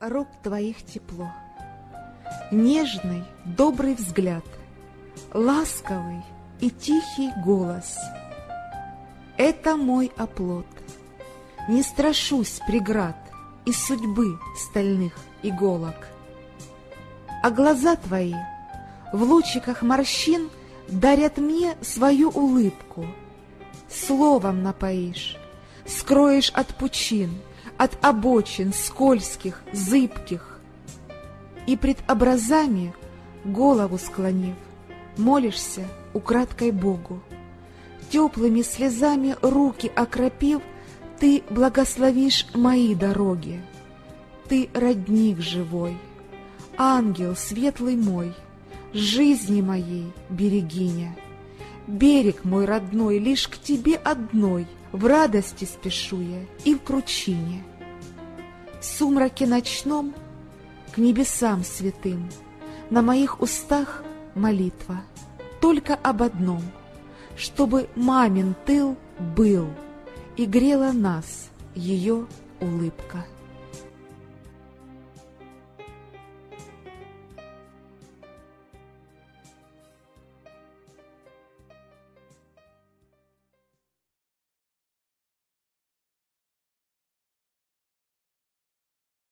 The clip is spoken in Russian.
рук твоих тепло, Нежный, добрый взгляд, Ласковый и тихий голос. Это мой оплот. Не страшусь преград И судьбы стальных иголок. А глаза твои в лучиках морщин Дарят мне свою улыбку. Словом напоишь, скроешь от пучин — от обочин скользких, зыбких. И пред образами, голову склонив, молишься украдкой Богу. Теплыми слезами руки окропив, ты благословишь мои дороги. Ты родник живой, ангел светлый мой, жизни моей берегиня. Берег мой родной лишь к тебе одной, в радости спешу я и в кручине сумраке ночном к небесам святым, на моих устах молитва, только об одном, чтобы мамин тыл был, и грела нас ее улыбка.